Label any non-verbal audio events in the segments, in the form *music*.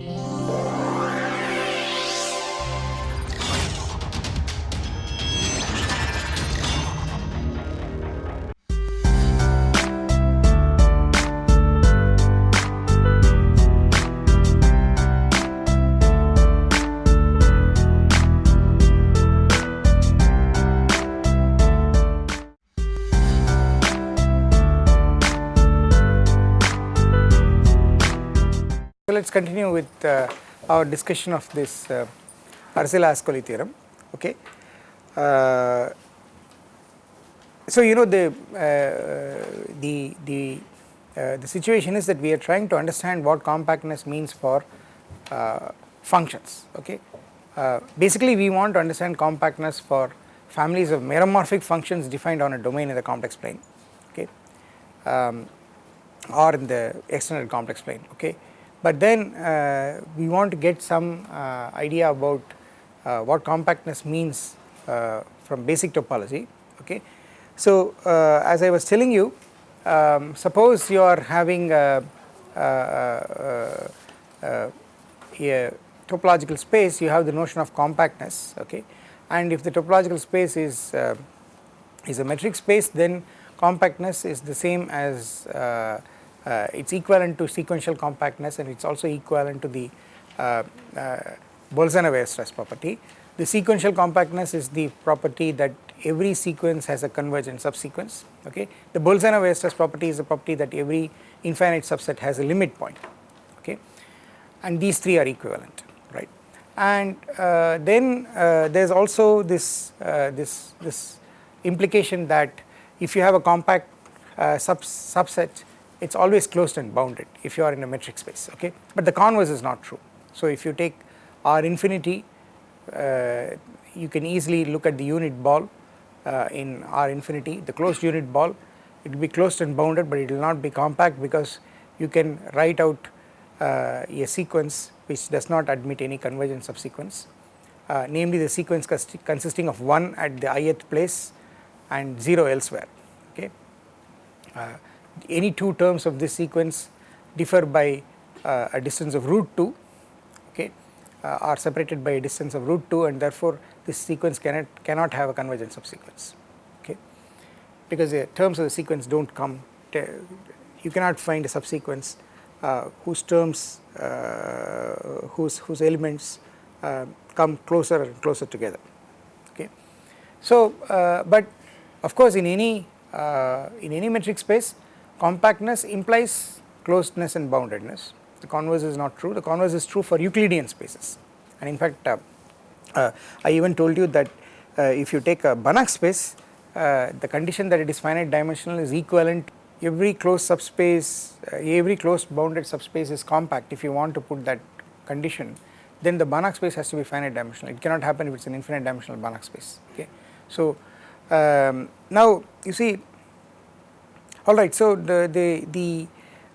you So, let us continue with uh, our discussion of this uh, Arzelà-Ascoli theorem. Okay. Uh, so, you know the uh, the the uh, the situation is that we are trying to understand what compactness means for uh, functions. Okay. basically, we want to understand compactness for families of meromorphic functions defined on a domain in the complex plane. Okay. Um, or in the extended complex plane. Okay but then uh, we want to get some uh, idea about uh, what compactness means from basic topology okay. So as I was telling you um, suppose you are having a, a, a, a, topological space you have the notion of compactness okay and if the topological space is uh, is a metric space then compactness is the same as uh, uh, it is equivalent to sequential compactness and it is also equivalent to the uh, uh, Bolzano Weierstrass property. The sequential compactness is the property that every sequence has a convergent subsequence okay. The Bolzano Weierstrass property is a property that every infinite subset has a limit point okay and these three are equivalent right. And uh, then uh, there is also this, uh, this, this implication that if you have a compact sub subset it is always closed and bounded if you are in a metric space okay? But the converse is not true. So if you take R infinity uh, you can easily look at the unit ball uh, in R infinity the closed unit ball. It will be closed and bounded but it will not be compact because you can write out uh, a sequence which does not admit any convergence subsequence uh, namely the sequence consisting of 1 at the ith place and 0 elsewhere okay? Uh, any two terms of this sequence differ by uh, a distance of root 2 okay uh, are separated by a distance of root 2 and therefore this sequence cannot cannot have a convergent subsequence okay. Because the terms of the sequence do not come you cannot find a subsequence uh, whose terms uh, whose whose elements uh, come closer and closer together okay. So uh, but of course in any in any metric space compactness implies closedness and boundedness. The converse is not true. The converse is true for Euclidean spaces. And in fact uh, uh, I even told you that uh, if you take a Banach space uh, the condition that it is finite dimensional is equivalent. Every closed subspace uh, every closed bounded subspace is compact. If you want to put that condition then the Banach space has to be finite dimensional. It cannot happen if it is an infinite dimensional Banach space. Okay. So um, now you see Alright, so the, the, the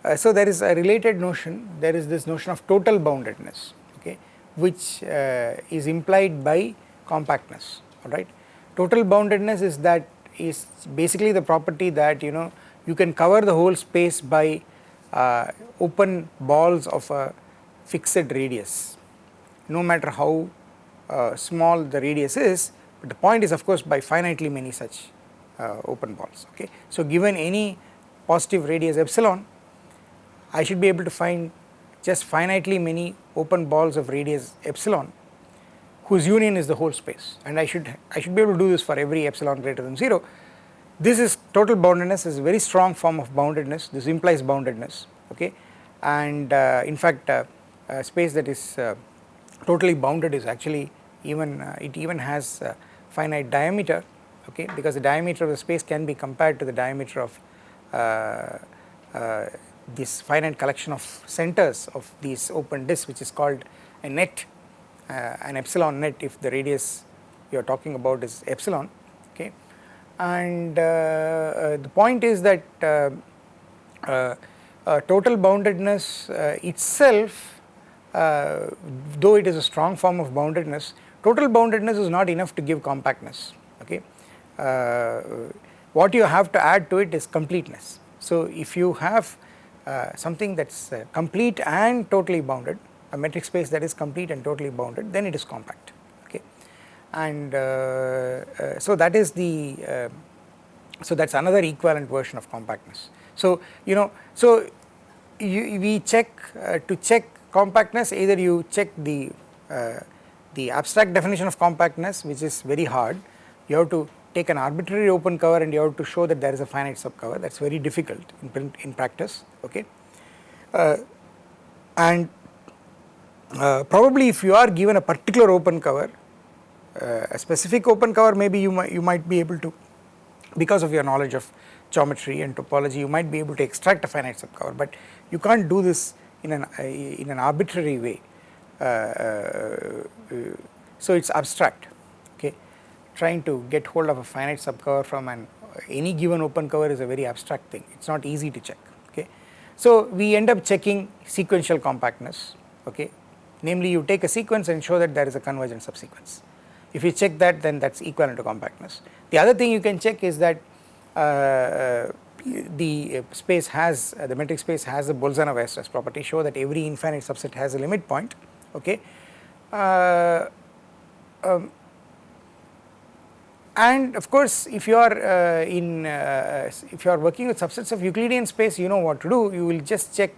uh, so there is a related notion, there is this notion of total boundedness, okay, which uh, is implied by compactness, alright. Total boundedness is that is basically the property that you know you can cover the whole space by uh, open balls of a fixed radius, no matter how uh, small the radius is, but the point is of course by finitely many such open balls okay. So given any positive radius epsilon I should be able to find just finitely many open balls of radius epsilon whose union is the whole space and I should I should be able to do this for every epsilon greater than 0. This is total boundedness is a very strong form of boundedness this implies boundedness okay and uh, in fact uh, space that is uh, totally bounded is actually even uh, it even has finite diameter okay? Because the diameter of the space can be compared to the diameter of uh, uh, this finite collection of centers of these open disks which is called a net uh, an epsilon net if the radius you are talking about is epsilon okay? And the point is that total boundedness itself though it is a strong form of boundedness total boundedness is not enough to give compactness okay? uh, what you have to add to it is completeness. So if you have uh, something that is uh, complete and totally bounded a metric space that is complete and totally bounded then it is compact okay and uh, uh, so that is the uh, so that is another equivalent version of compactness. So you know so you, we check uh, to check compactness either you check the uh, the abstract definition of compactness which is very hard you have to take an arbitrary open cover and you have to show that there is a finite subcover. That is very difficult in, in practice okay? Uh, and uh, probably if you are given a particular open cover uh, a specific open cover maybe you might you might be able to because of your knowledge of geometry and topology you might be able to extract a finite subcover. But you can't do this in an uh, in an arbitrary way. Uh, uh, so it's abstract. okay trying to get hold of a finite subcover from an any given open cover is a very abstract thing. It's not easy to check okay? So we end up checking sequential compactness okay? Namely you take a sequence and show that there is a convergent subsequence. If you check that then that's equivalent to compactness. The other thing you can check is that uh, the space has uh, the metric space has the Bolzano Weierstrass property show that every infinite subset has a limit point okay? Uh, um, and of course if you are uh, in uh, if you are working with subsets of Euclidean space you know what to do. You will just check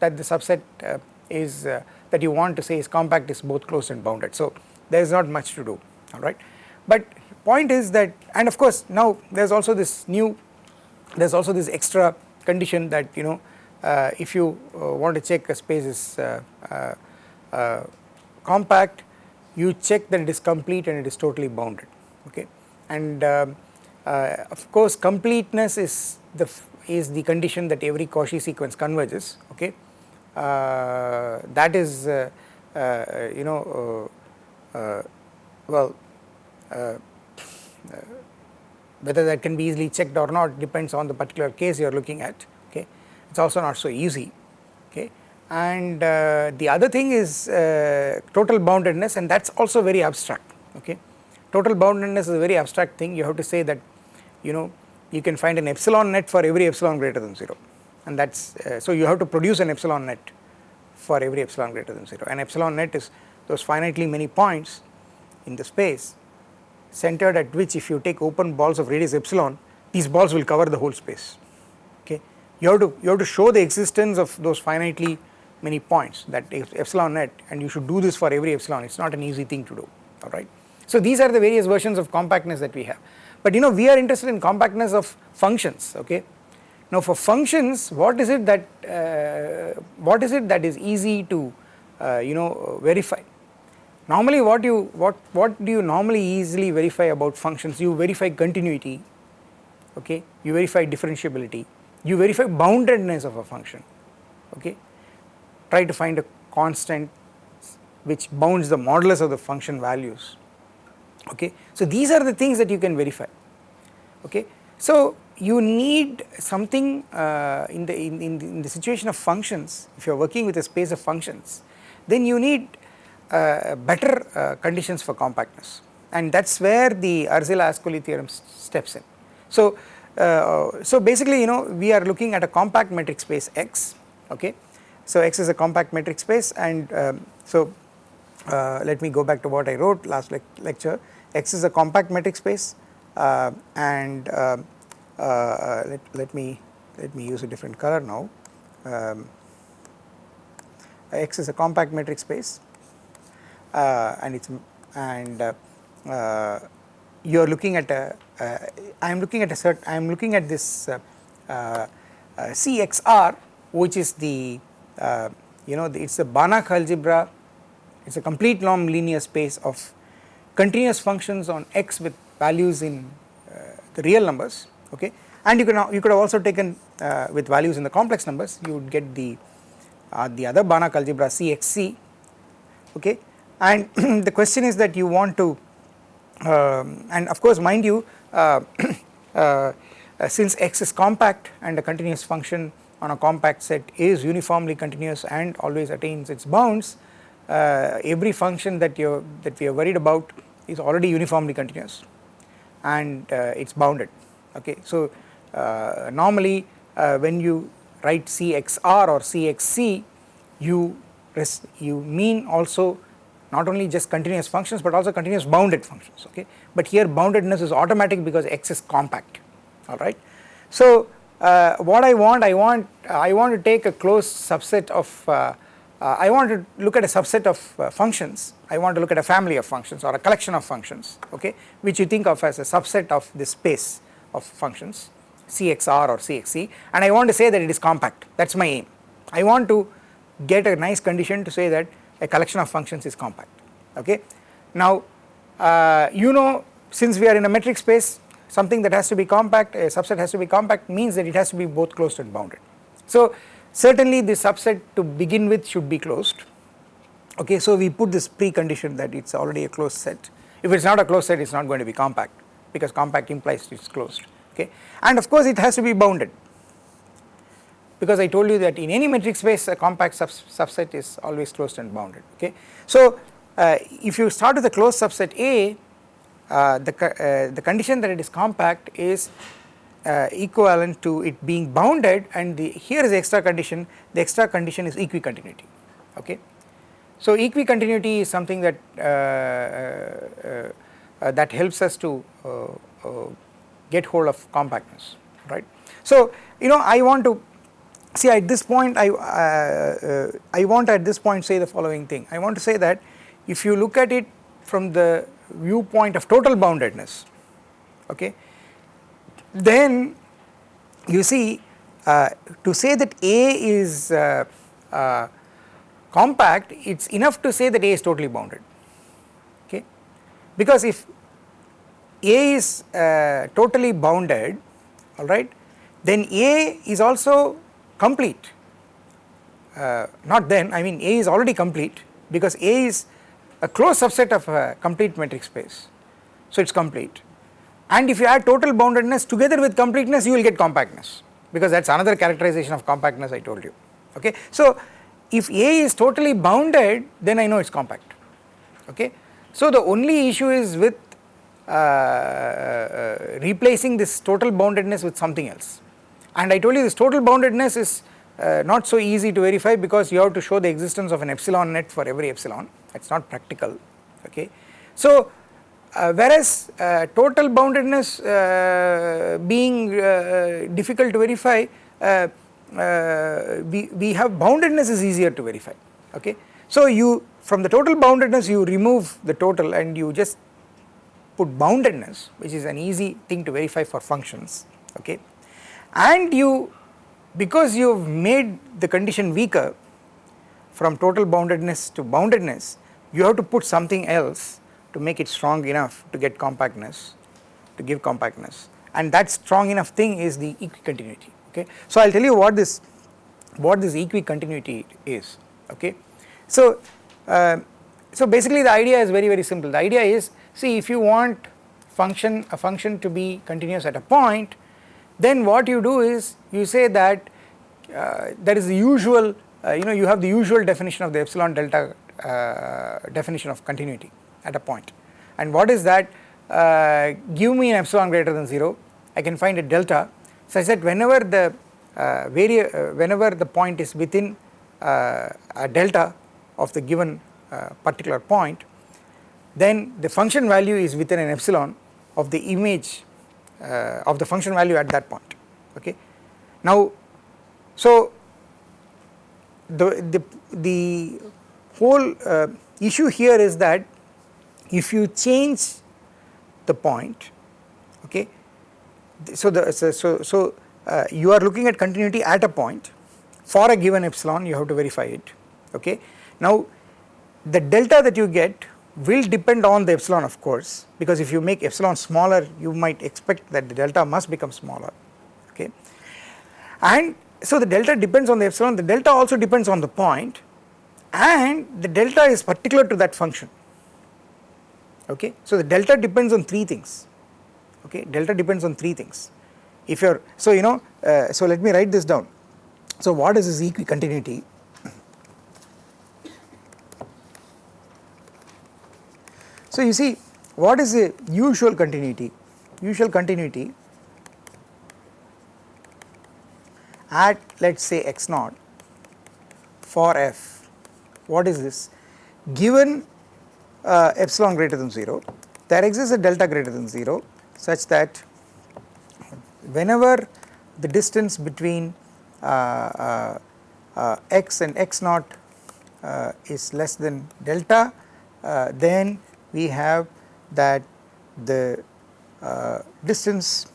that the subset uh, is that you want to say is compact is both closed and bounded. So there is not much to do alright but point is that and of course now there is also this new there is also this extra condition that you know uh, if you uh, want to check a space is uh, uh, uh compact you check that it is complete and it is totally bounded okay and um, uh, of course completeness is the is the condition that every Cauchy sequence converges okay? That is you know well uh, whether that can be easily checked or not depends on the particular case you are looking at okay? It is also not so easy okay? And uh, the other thing is uh, total boundedness and that is also very abstract okay total boundedness is a very abstract thing. You have to say that you know you can find an epsilon net for every epsilon greater than 0 and that is uh, so you have to produce an epsilon net for every epsilon greater than 0 and epsilon net is those finitely many points in the space centered at which if you take open balls of radius epsilon these balls will cover the whole space. Okay? You have to you have to show the existence of those finitely many points that epsilon net and you should do this for every epsilon. It's not an easy thing to do. Alright so these are the various versions of compactness that we have. But you know we are interested in compactness of functions okay? Now for functions what is it that uh, what is it that is easy to uh, you know verify? Normally what you what what do you normally easily verify about functions? You verify continuity okay? You verify differentiability. You verify boundedness of a function okay? Try to find a constant which bounds the modulus of the function values okay? So these are the things that you can verify. Okay? So you need something uh, in, the, in, in, the, in the situation of functions if you are working with a space of functions then you need uh, better uh, conditions for compactness. And that is where the Arzela-Ascoli theorem steps in. So, uh, so basically you know we are looking at a compact metric space X okay. So X is a compact metric space and um, so uh, let me go back to what I wrote last le lecture X is a compact metric space uh, and uh, let, let me let me use a different color now. Um, X is a compact metric space uh, and it's and uh, uh, you are looking at a I am looking at a cert I am looking at this CXR which is the you know it's a Banach algebra. It's a complete norm linear space of continuous functions on x with values in uh, the real numbers okay? And you can you could have also taken uh, with values in the complex numbers you would get the uh, the other Banach algebra CXC okay? And *clears throat* the question is that you want to um, and of course mind you *clears throat* uh, uh, since x is compact and a continuous function on a compact set is uniformly continuous and always attains its bounds uh, every function that you that we are worried about is already uniformly continuous and uh, it's bounded okay so uh, normally uh, when you write cxr or cxc you you mean also not only just continuous functions but also continuous bounded functions okay but here boundedness is automatic because x is compact alright. So uh, what I want I want I want to take a closed subset of uh, I want to look at a subset of uh, functions I want to look at a family of functions or a collection of functions okay which you think of as a subset of this space of functions CXR or CXC and I want to say that it is compact that is my aim I want to get a nice condition to say that a collection of functions is compact okay. Now uh, you know since we are in a metric space something that has to be compact a subset has to be compact means that it has to be both closed and bounded. So certainly the subset to begin with should be closed. Okay so we put this precondition that it is already a closed set. If it is not a closed set it is not going to be compact because compact implies it is closed. Okay and of course it has to be bounded. Because I told you that in any metric space a compact sub subset is always closed and bounded. Okay. So uh, if you start with a closed subset A uh, the, uh, the condition that it is compact is uh, equivalent to it being bounded and the here is the extra condition the extra condition is equicontinuity okay. So equicontinuity is something that uh, uh, uh, that helps us to get hold of compactness right. So you know I want to see at this point I, uh, I want at this point say the following thing I want to say that if you look at it from the viewpoint of total boundedness okay then you see uh, to say that A is uh, uh, compact it is enough to say that A is totally bounded. Okay? Because if A is uh, totally bounded alright then A is also complete. Uh, not then I mean A is already complete because A is a closed subset of a complete metric space. So it is complete and if you add total boundedness together with completeness you will get compactness because that is another characterization of compactness I told you okay. So if A is totally bounded then I know it is compact okay. So the only issue is with uh, uh, replacing this total boundedness with something else and I told you this total boundedness is uh, not so easy to verify because you have to show the existence of an epsilon net for every epsilon that is not practical okay. So uh, whereas uh, total boundedness uh, being uh, difficult to verify uh, uh, we, we have boundedness is easier to verify okay. So you from the total boundedness you remove the total and you just put boundedness which is an easy thing to verify for functions okay and you because you have made the condition weaker from total boundedness to boundedness you have to put something else to make it strong enough to get compactness to give compactness and that strong enough thing is the equicontinuity okay. So I will tell you what this what this equicontinuity is okay. So uh, so basically the idea is very very simple the idea is see if you want function a function to be continuous at a point then what you do is you say that uh, there is the usual uh, you know you have the usual definition of the epsilon delta uh, definition of continuity at a point. And what is that? Uh, give me an epsilon greater than 0 I can find a delta. Such that whenever the uh, uh, whenever the point is within uh, a delta of the given uh, particular point then the function value is within an epsilon of the image uh, of the function value at that point. Okay. Now so the the the whole uh, issue here is that if you change the point okay so the so so, so uh, you are looking at continuity at a point. For a given epsilon you have to verify it okay. Now the delta that you get will depend on the epsilon of course because if you make epsilon smaller you might expect that the delta must become smaller okay. And so the delta depends on the epsilon the delta also depends on the point and the delta is particular to that function okay. So the delta depends on three things. Okay? Delta depends on three things. If you are so you know uh, so let me write this down. So what is this equicontinuity so you see what is the usual continuity? Usual continuity at let us say x naught for f what is this? Given uh, epsilon greater than 0 there exists a delta greater than 0 such that whenever the distance between uh, uh, uh x and x naught uh, is less than delta then we have that the distance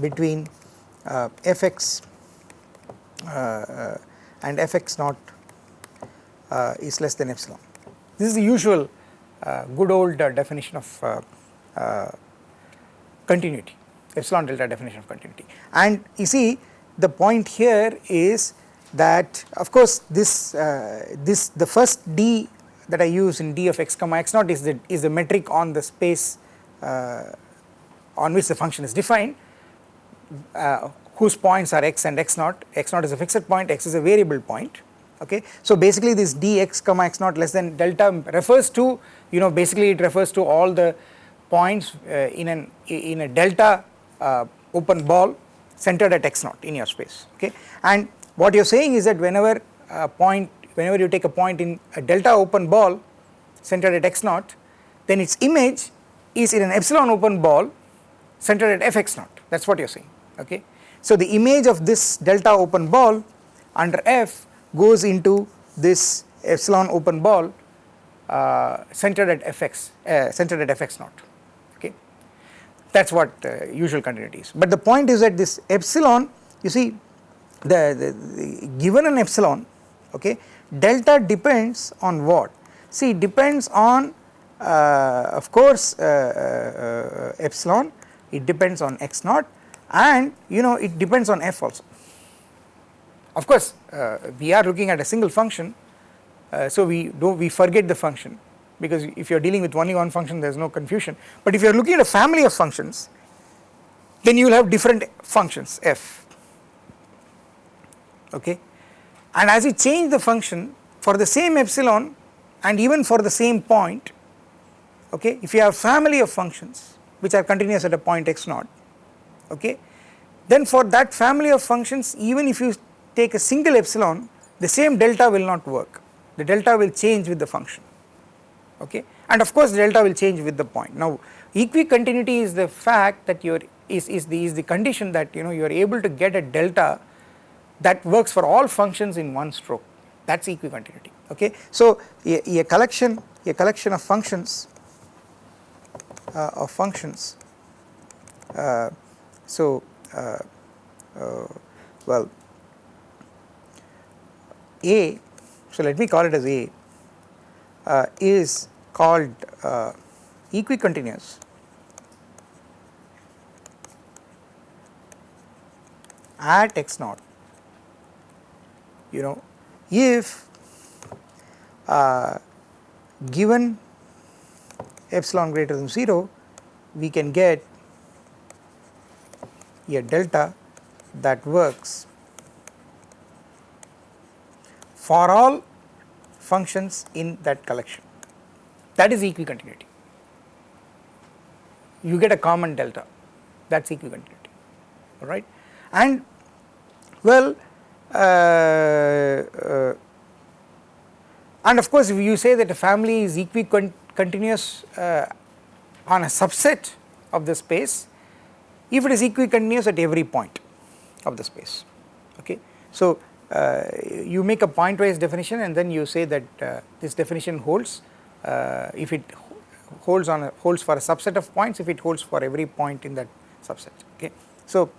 between fx and fx naught is less than epsilon. This is the usual good old definition of continuity. Epsilon delta definition of continuity. And you see the point here is that of course this uh, this the first d that I use in d of x comma x naught is the is the metric on the space uh, on which the function is defined uh, whose points are x and x naught. X naught is a fixed point x is a variable point okay? So basically this dx comma x naught less than delta refers to you know basically it refers to all the points uh, in an in a delta uh, open ball centered at x naught in your space. Okay? And what you are saying is that whenever a point whenever you take a point in a delta open ball centered at x naught then its image is in an epsilon open ball centered at fx naught. That is what you are saying. Okay. So the image of this delta open ball under f goes into this epsilon open ball uh, centered at fx uh, centered at fx naught okay. that is what uh, usual continuity is. But the point is that this epsilon you see the, the, the given an epsilon okay delta depends on what see depends on uh, of course uh, uh, epsilon it depends on x naught and you know it depends on f also. Of course uh, we are looking at a single function uh, so we do we forget the function because if you are dealing with only one function there is no confusion. But if you are looking at a family of functions then you will have different functions f. Okay? And as you change the function for the same epsilon and even for the same point okay if you have family of functions which are continuous at a point x naught okay then for that family of functions even if you take a single epsilon the same delta will not work. The delta will change with the function. Okay? And of course delta will change with the point. Now equicontinuity is the fact that you are is, is the is the condition that you know you are able to get a delta that works for all functions in one stroke. That is equicontinuity. Okay. So a, a collection a collection of functions uh, of functions uh, so uh, uh well A so let me call it as A uh, is called uh, equicontinuous. At x naught you know if uh, given epsilon greater than 0 we can get a delta that works for all functions in that collection. That is equicontinuity. You get a common delta. That is equicontinuity. Alright? And well uh, uh, and of course if you say that a family is equicontinuous uh, on a subset of the space if it is equicontinuous at every point of the space. Okay. So you make a pointwise definition and then you say that uh, this definition holds uh, if it holds on a, holds for a subset of points if it holds for every point in that subset okay. So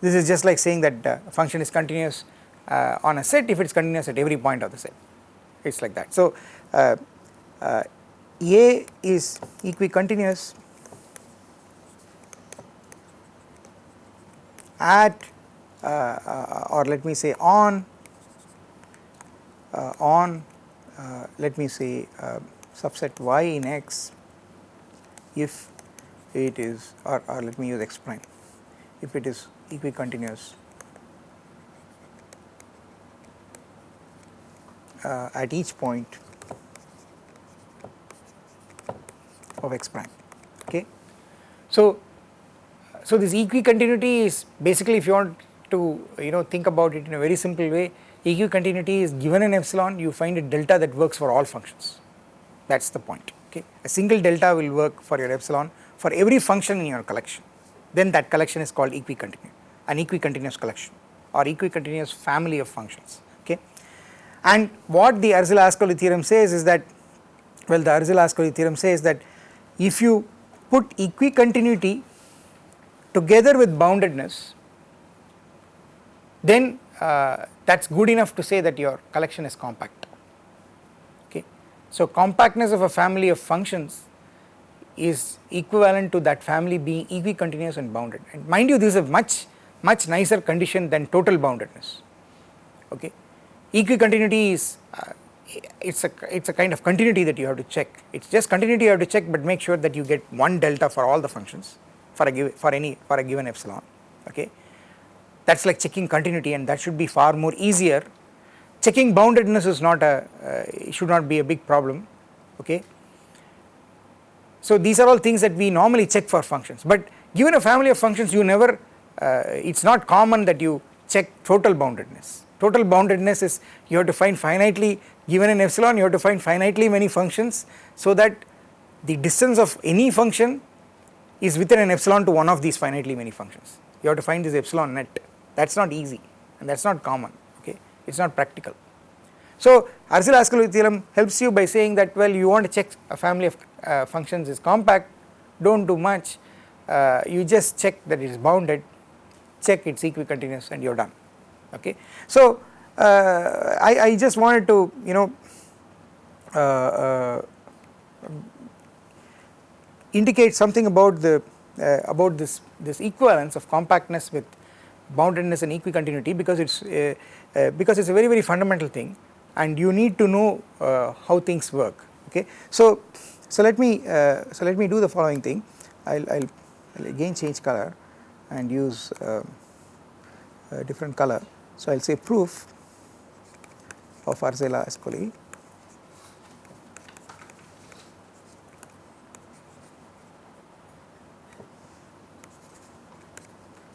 this is just like saying that a function is continuous on a set if it is continuous at every point of the set it is like that. So A is equicontinuous at uh, uh, or let me say on uh, on let me say subset y in x if it is or, or let me use x prime if it is equicontinuous uh, at each point of x prime okay. So, so this equicontinuity is basically if you want to you know think about it in a very simple way equicontinuity is given an epsilon you find a delta that works for all functions that is the point okay. A single delta will work for your epsilon for every function in your collection then that collection is called equicontinuous an equicontinuous collection or equicontinuous family of functions okay. And what the Arzela-Ascoli theorem says is that well the Arzela-Ascoli theorem says that if you put equicontinuity together with boundedness then uh, that is good enough to say that your collection is compact. Okay. So compactness of a family of functions is equivalent to that family being equicontinuous and bounded. And mind you this is a much much nicer condition than total boundedness. Okay. Equicontinuity is uh, it's a it's a kind of continuity that you have to check. It's just continuity you have to check but make sure that you get one delta for all the functions for a given for any for a given epsilon. Okay that is like checking continuity and that should be far more easier. Checking boundedness is not a uh, should not be a big problem okay? So these are all things that we normally check for functions. But given a family of functions you never uh, it is not common that you check total boundedness. Total boundedness is you have to find finitely given an epsilon you have to find finitely many functions so that the distance of any function is within an epsilon to one of these finitely many functions. You have to find this epsilon net that is not easy and that is not common okay it is not practical. So Arzela-Ascoli theorem helps you by saying that well you want to check a family of uh, functions is compact do not do much uh, you just check that it is bounded check it is equicontinuous and you are done okay. So uh, I, I just wanted to you know uh, uh, indicate something about the uh, about this this equivalence of compactness with boundedness and equicontinuity because it's uh, uh, because it's a very very fundamental thing. And you need to know uh, how things work. Okay? So so let me uh, so let me do the following thing. I'll again change color and use um, a different color. So I'll say proof of Arzela Ascoli.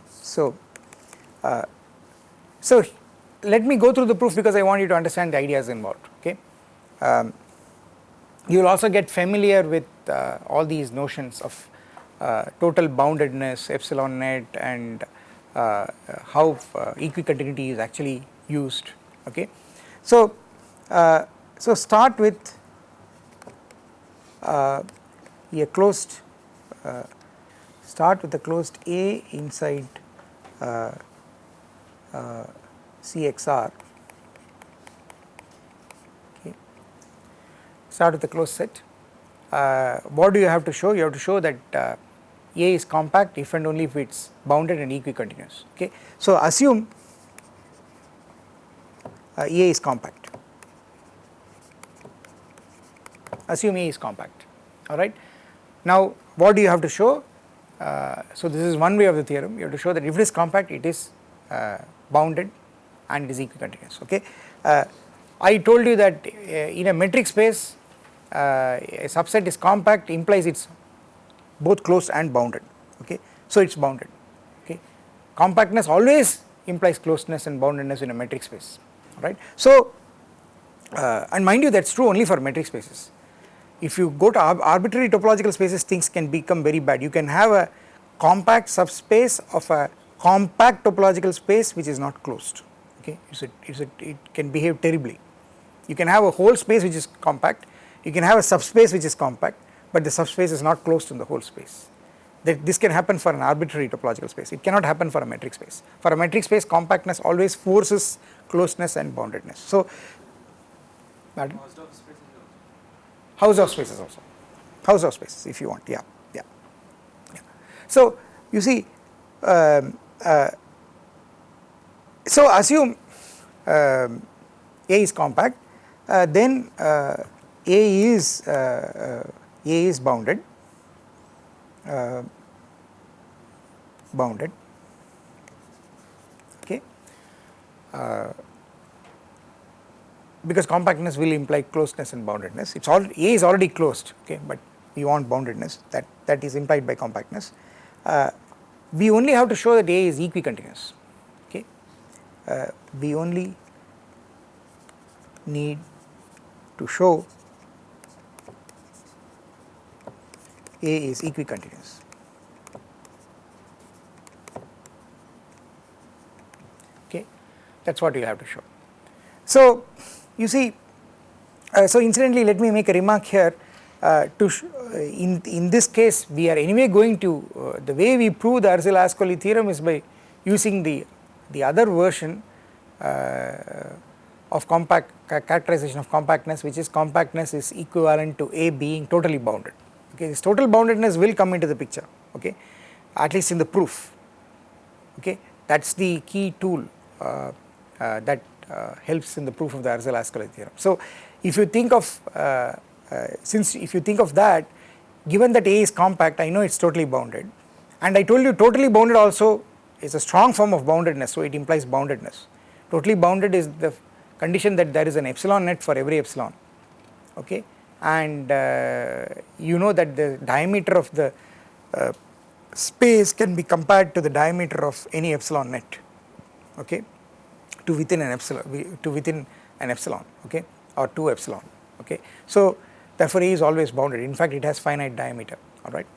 So uh, so let me go through the proof because I want you to understand the ideas involved okay. Um, you will also get familiar with uh, all these notions of uh, total boundedness, epsilon net and uh, how uh, equicontinuity is actually used okay. So, so start with a closed start with a closed A inside uh, CXR okay. Start with the closed set. Uh, what do you have to show? You have to show that uh, A is compact if and only if it is bounded and equicontinuous okay. So assume uh, A is compact, assume A is compact alright. Now what do you have to show? Uh, so this is one way of the theorem you have to show that if it is compact it is uh, bounded and is equicontinuous okay. Uh, I told you that uh, in a metric space uh, a subset is compact implies it is both closed and bounded okay so it is bounded okay. Compactness always implies closeness and boundedness in a metric space right. So uh, and mind you that is true only for metric spaces if you go to arbitrary topological spaces things can become very bad you can have a compact subspace of a compact topological space which is not closed okay? It's a, it's a, it can behave terribly. You can have a whole space which is compact you can have a subspace which is compact but the subspace is not closed in the whole space. That this can happen for an arbitrary topological space. It cannot happen for a metric space. For a metric space compactness always forces closeness and boundedness. So Hausdorff spaces also. Hausdorff spaces if you want. Yeah yeah, yeah. so you see um, uh, so assume um, A is compact uh, then uh, A is uh, uh, A is bounded uh, bounded okay? Because compactness will imply closeness and boundedness. It's all A is already closed okay but we want boundedness that that is implied by compactness we only have to show that A is equicontinuous okay uh, we only need to show A is equicontinuous. Okay, that is what you have to show. So, you see, uh, so incidentally let me make a remark here uh, to in, in this case we are anyway going to, uh, the way we prove the Arzelà-Ascoli theorem is by using the, the other version uh, of compact characterization of compactness which is compactness is equivalent to A being totally bounded. Okay this total boundedness will come into the picture okay? At least in the proof okay? That is the key tool uh, uh, that uh, helps in the proof of the Arzelà-Ascoli theorem. So if you think of uh, uh, since if you think of that given that A is compact I know it is totally bounded and I told you totally bounded also is a strong form of boundedness so it implies boundedness. Totally bounded is the condition that there is an epsilon net for every epsilon okay and uh, you know that the diameter of the uh, space can be compared to the diameter of any epsilon net okay to within an epsilon to within an epsilon okay or 2 epsilon okay. So therefore A is always bounded in fact it has finite diameter alright.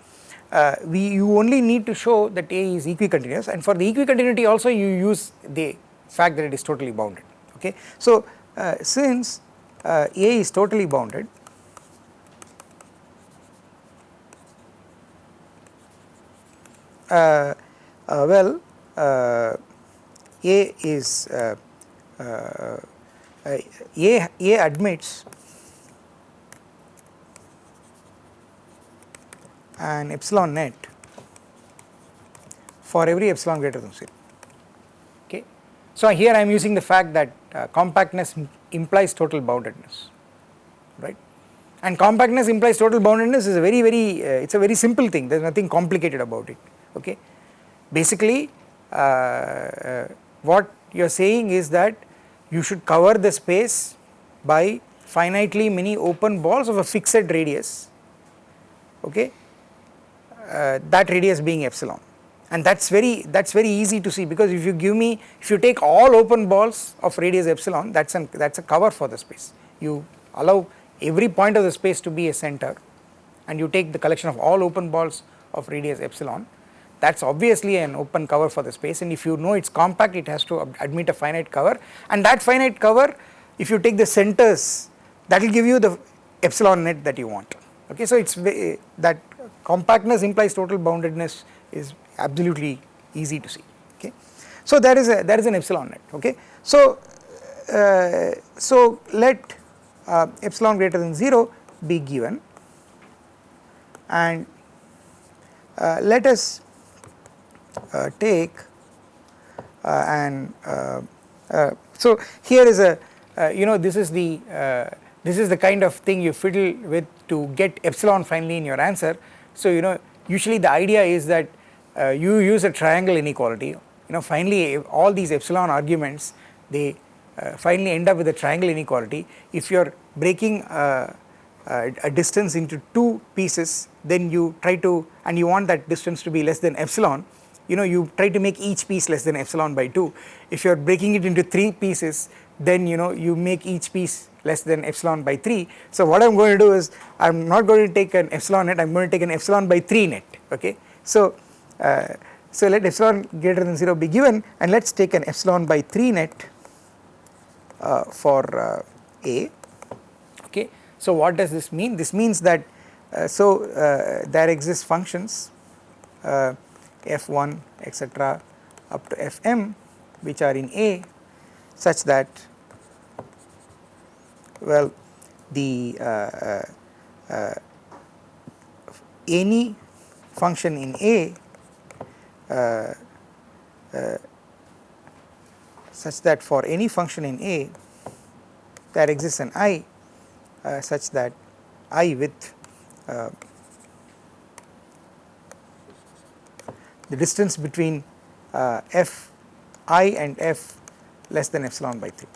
Uh, we you only need to show that A is equicontinuous and for the equicontinuity also you use the fact that it is totally bounded okay. So uh, since uh, A is totally bounded uh, uh, well uh, A is A, A admits an epsilon net for every epsilon greater than 0 okay. So here I am using the fact that uh, compactness implies total boundedness right? And compactness implies total boundedness is a very very uh, it is a very simple thing. There is nothing complicated about it. Okay. Basically uh, uh, what you are saying is that you should cover the space by finitely many open balls of a fixed radius. Okay uh, that radius being epsilon. And that is very that is very easy to see because if you give me if you take all open balls of radius epsilon that is an that is a cover for the space. You allow every point of the space to be a center and you take the collection of all open balls of radius epsilon. That is obviously an open cover for the space. And if you know it is compact it has to admit a finite cover. And that finite cover if you take the centers that will give you the epsilon net that you want. Okay. So it is that compactness implies total boundedness is absolutely easy to see okay. So there is a there is an epsilon net okay. So uh, so let uh, epsilon greater than 0 be given and uh, let us uh, take uh, and uh, so here is a you know this is the this is the kind of thing you fiddle with to get epsilon finally in your answer. So you know usually the idea is that you use a triangle inequality you know finally all these epsilon arguments they uh, finally end up with a triangle inequality. If you are breaking uh, uh, a distance into two pieces then you try to and you want that distance to be less than epsilon you know you try to make each piece less than epsilon by 2 if you are breaking it into 3 pieces then you know you make each piece less than epsilon by 3 so what I am going to do is I am not going to take an epsilon net I am going to take an epsilon by 3 net okay? So uh, so let epsilon greater than 0 be given and let us take an epsilon by 3 net uh, for uh, A okay? So what does this mean? This means that uh, so uh, there exist functions uh, f1 etc up to fm which are in A such that well the uh, uh, uh, any function in A uh, uh, such that for any function in A there exists an i uh, such that i with the distance between f i and f less than epsilon by 3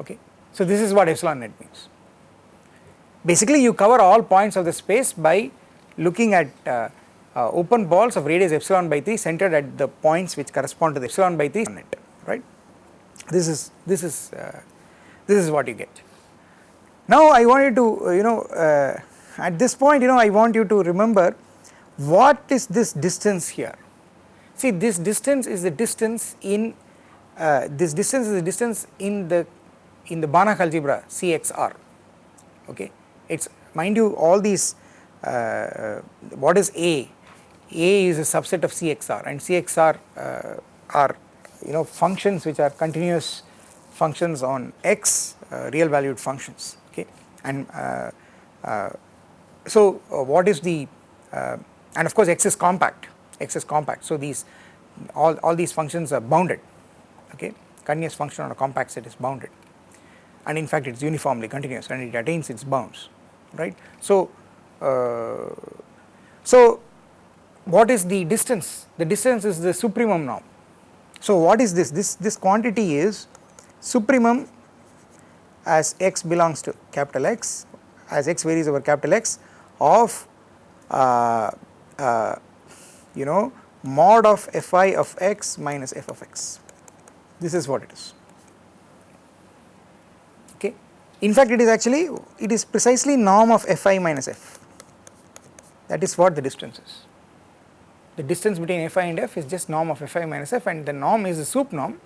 okay. So this is what epsilon net means. Basically you cover all points of the space by looking at uh, uh, open balls of radius epsilon by 3 centered at the points which correspond to the epsilon by 3 net right. This is this is uh, this is what you get. Now I want you to uh, you know uh, at this point you know I want you to remember what is this distance here. See this distance is the distance in uh, this distance is the distance in the in the Banach algebra CXR okay? It is mind you all these uh, uh, what is A? A is a subset of CXR and CXR uh, are you know functions which are continuous functions on x uh, real valued functions. Okay? And uh, uh, so what is the and of course x is compact. X is compact. So these all, all these functions are bounded. Okay? Continuous function on a compact set is bounded and in fact it is uniformly continuous and it attains its bounds right. So, uh, so what is the distance? The distance is the supremum norm. So what is this? This, this quantity is supremum as x belongs to capital X as x varies over capital X of uh, uh, you know mod of fi of x minus f of x this is what it is okay in fact it is actually it is precisely norm of fi minus f. That is what the distance is. The distance between fi and f is just norm of fi minus f and the norm is the sup norm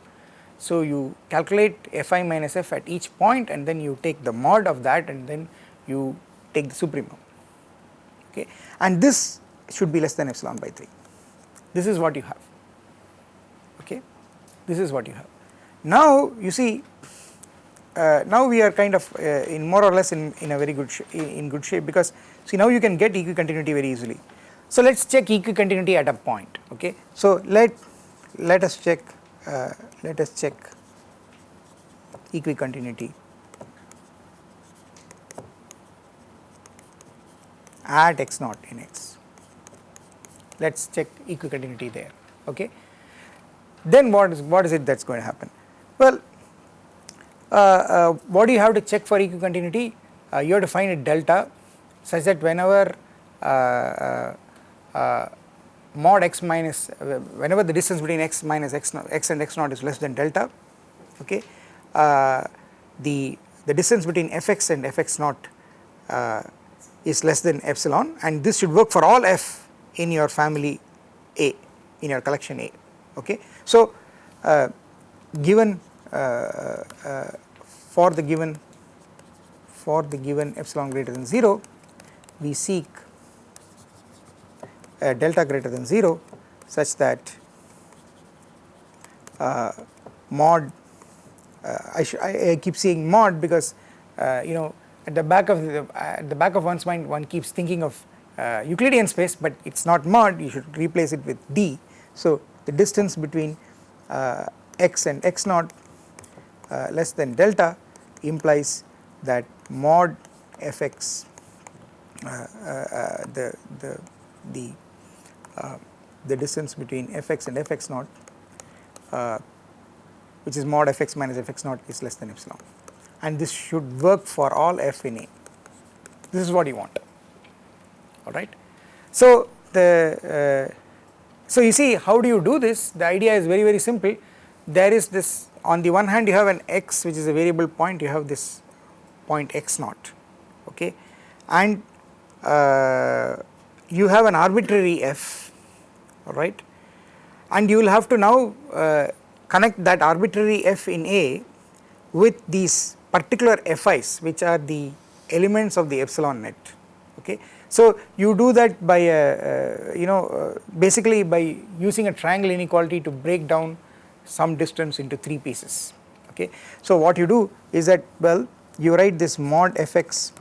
so you calculate fi minus f at each point and then you take the mod of that and then you take the supremum. Okay? And this should be less than epsilon by 3 this is what you have. Okay? This is what you have. Now you see uh, now we are kind of uh, in more or less in, in a very good in good shape because see now you can get equicontinuity very easily. So let us check equicontinuity at a point okay? So let let us check uh, let us check equicontinuity at x naught in x. Let us check equicontinuity there okay? Then what is what is it that is going to happen? Well what do you have to check for equicontinuity uh, you have to find a delta such that whenever uh, uh, uh, mod x minus whenever the distance between x minus x, naught, x and x naught is less than delta okay the the distance between fx and fx naught is less than epsilon and this should work for all f in your family A in your collection A okay. So uh, given uh, uh, for the given for the given epsilon greater than 0 we seek a delta greater than 0 such that uh, mod uh, I, I, I, keep saying mod because uh, you know at the back of the at the back of one's mind one keeps thinking of uh, Euclidean space but it is not mod you should replace it with d. So the distance between uh, x and x naught uh, less than delta implies that mod fx uh, uh, the the the the distance between fx and fx naught which is mod fx minus fx naught is less than epsilon and this should work for all f in A. This is what you want, alright. So, the uh, so you see how do you do this? The idea is very very simple. There is this on the one hand you have an x which is a variable point, you have this point x naught, okay, and uh, you have an arbitrary f, alright, and you will have to now uh, connect that arbitrary f in A with these particular FIs which are the elements of the epsilon net okay. So you do that by a, uh, you know uh, basically by using a triangle inequality to break down some distance into 3 pieces okay. So what you do is that well you write this mod fx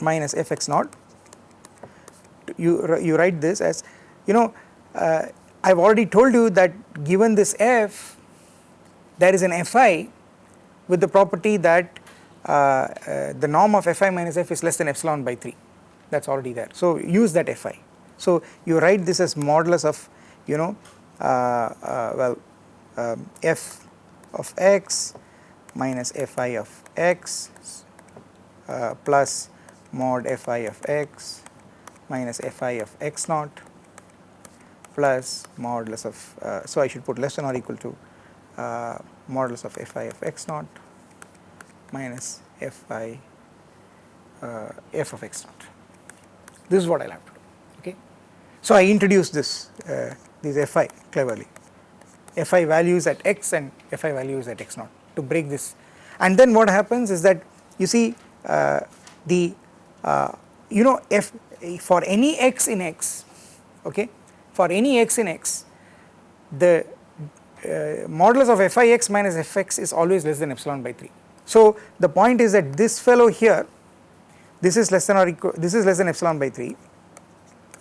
minus fx naught you, you write this as you know uh, I have already told you that given this f there is an fi with the property that uh, uh, the norm of fi minus f is less than epsilon by 3 that is already there. So use that fi. So you write this as modulus of you know uh, well um, f of x minus fi of x uh, plus mod fi of x minus fi of x naught plus modulus of uh, so I should put less than or equal to uh, modulus of fi of x naught minus fi uh, f of x naught. This is what I will have to do. Okay. So I introduce this uh, these fi cleverly, fi values at x and fi values at x naught to break this, and then what happens is that you see uh, the uh, you know f for any x in x, okay, for any x in x, the uh, modulus of fix minus fx is always less than epsilon by 3. So the point is that this fellow here this is less than or equal this is less than epsilon by 3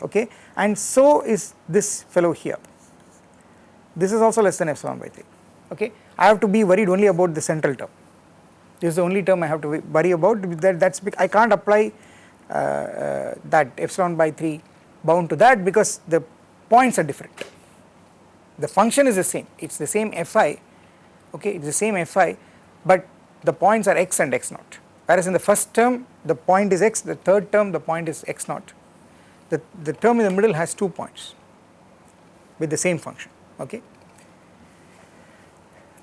okay and so is this fellow here this is also less than epsilon by 3 okay? I have to be worried only about the central term. This is the only term I have to worry about that that's I can't apply uh, uh, that epsilon by 3 bound to that because the points are different. The function is the same it is the same fi okay it is the same fi but the points are x and x naught. Whereas in the first term the point is x the third term the point is x naught. The, the term in the middle has two points with the same function okay.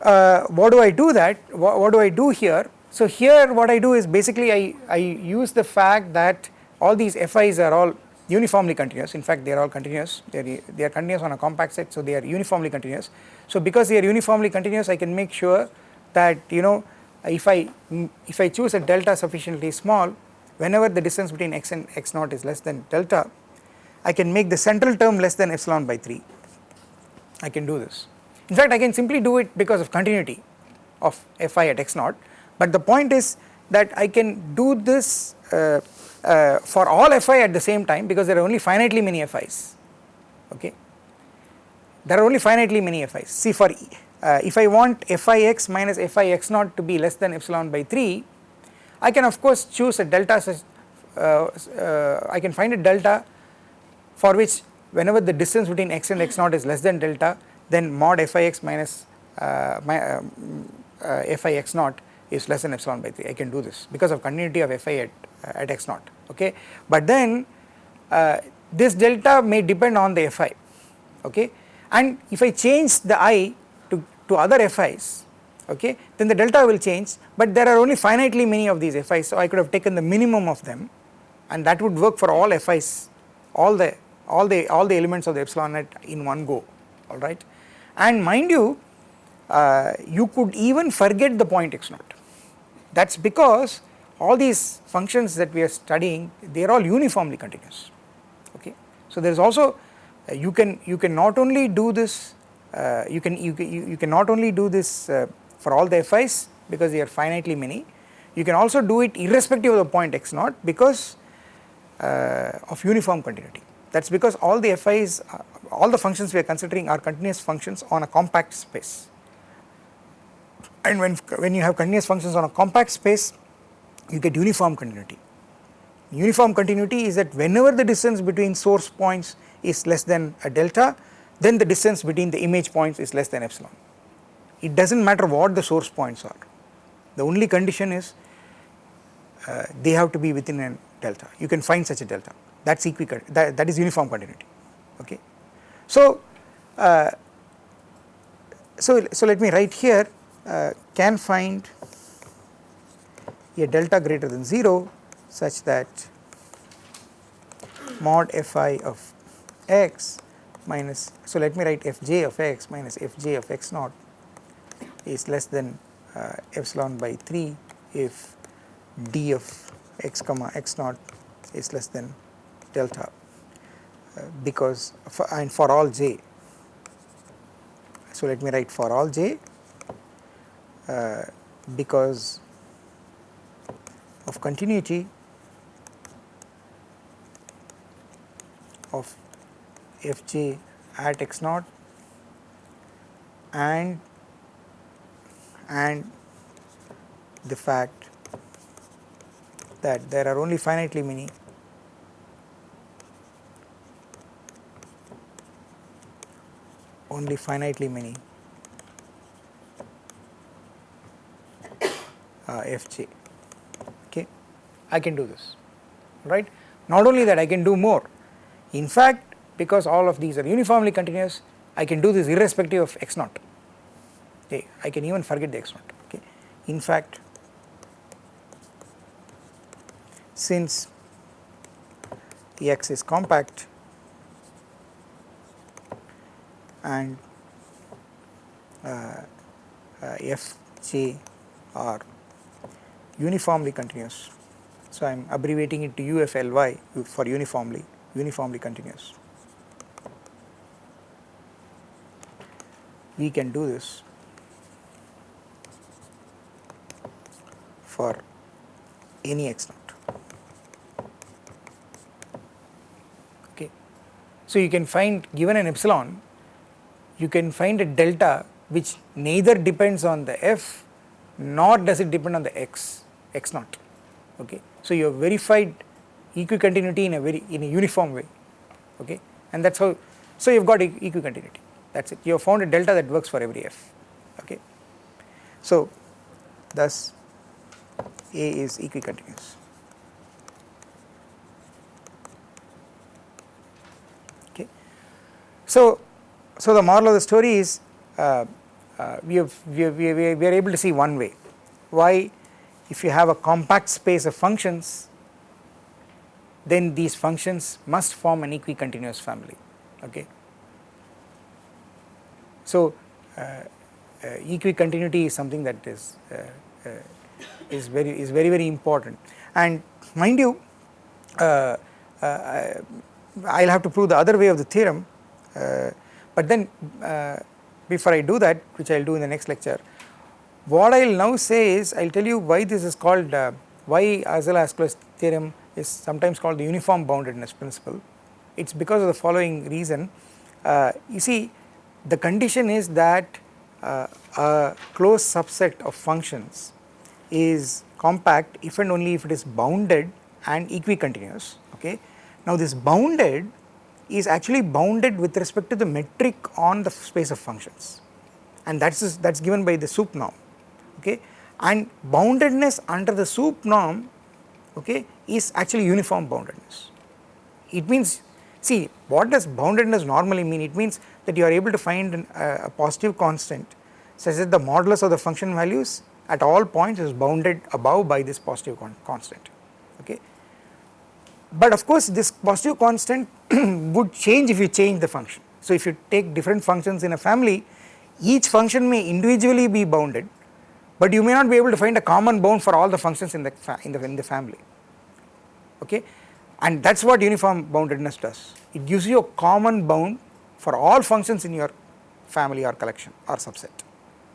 Uh, what do I do that? What, what do I do here? So here what I do is basically I, I use the fact that all these FIs are all uniformly continuous. In fact they are all continuous. They are, they are continuous on a compact set so they are uniformly continuous. So because they are uniformly continuous I can make sure that you know if I if I choose a delta sufficiently small whenever the distance between x and x naught is less than delta I can make the central term less than epsilon by 3 I can do this. In fact I can simply do it because of continuity of fi at x naught. But the point is that I can do this uh, uh, for all fi at the same time because there are only finitely many fi's. Okay? There are only finitely many fi's. See for uh, if I want fix minus fix naught to be less than epsilon by 3 I can of course choose a delta such uh, uh, I can find a delta for which whenever the distance between x and x naught is less than delta then mod fix minus uh, my, uh, fix naught is less than epsilon by 3 I can do this because of continuity of fi at, uh, at x naught okay? But then uh, this delta may depend on the fi okay? And if I change the i to, to other fi's okay then the delta will change but there are only finitely many of these fi's so I could have taken the minimum of them and that would work for all fi's all the all the all the elements of the epsilon net in one go alright and mind you uh, you could even forget the point x naught. That is because all these functions that we are studying they are all uniformly continuous okay. So there is also uh, you can you can not only do this uh, you can you, you, you can not only do this uh, for all the FIs because they are finitely many you can also do it irrespective of the point x naught because uh, of uniform continuity that is because all the FIs uh, all the functions we are considering are continuous functions on a compact space and when, when you have continuous functions on a compact space you get uniform continuity. Uniform continuity is that whenever the distance between source points is less than a delta then the distance between the image points is less than epsilon. It does not matter what the source points are the only condition is uh, they have to be within a delta you can find such a delta that is equi that, that is uniform continuity okay. So, uh, so, so let me write here uh, can find a delta greater than 0 such that mod fi of x minus so let me write fj of x minus fj of x naught is less than uh, epsilon by 3 if d of x comma x naught is less than delta uh, because for, and for all j. So let me write for all j uh, because of continuity of fj at x naught and and the fact that there are only finitely many only finitely many. Uh, fj okay. I can do this. Right? Not only that I can do more. In fact because all of these are uniformly continuous I can do this irrespective of x naught. Okay? I can even forget the x naught. Okay? In fact since the X is compact and uh, uh, F j are uniformly continuous. So, I am abbreviating it to UFLY for uniformly, uniformly continuous. We can do this for any x naught. Okay. So, you can find given an epsilon, you can find a delta which neither depends on the f nor does it depend on the x, x naught. Okay. So, you have verified equicontinuity in a very in a uniform way okay and that is how so you have got equicontinuity that is it you have found a delta that works for every f okay. So, thus A is equicontinuous. Okay. So, so the moral of the story is uh, uh, we, have, we, have, we, have, we are able to see one way. Why? If you have a compact space of functions then these functions must form an equicontinuous family okay. So uh, uh, equicontinuity is something that is uh, uh is very is very very important. And mind you uh, uh, I will have to prove the other way of the theorem but then before I do that which I will do in the next lecture what I will now say is I will tell you why this is called uh, why Arzelà-Ascoli theorem is sometimes called the uniform boundedness principle. It is because of the following reason. Uh, you see the condition is that uh, a closed subset of functions is compact if and only if it is bounded and equicontinuous okay. Now this bounded is actually bounded with respect to the metric on the space of functions and that is that is given by the sup norm okay and boundedness under the sup norm okay is actually uniform boundedness. It means see what does boundedness normally mean it means that you are able to find an, uh, a positive constant such that the modulus of the function values at all points is bounded above by this positive con constant okay. But of course this positive constant *clears throat* would change if you change the function. So if you take different functions in a family each function may individually be bounded but you may not be able to find a common bound for all the functions in the in the in the family. Okay? And that is what uniform boundedness does. It gives you a common bound for all functions in your family or collection or subset.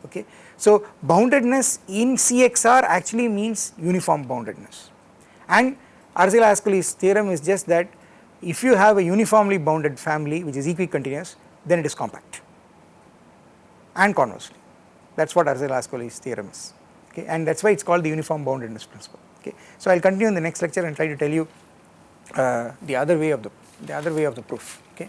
Okay? So boundedness in CXR actually means uniform boundedness. And Arzelà-Ascoli's theorem is just that if you have a uniformly bounded family which is equicontinuous then it is compact. And conversely. That is what Arzelà-Ascoli's theorem is. Okay? And that is why it is called the uniform boundedness principle. Okay. So I will continue in the next lecture and try to tell you uh, the other way of the the other way of the proof. Okay.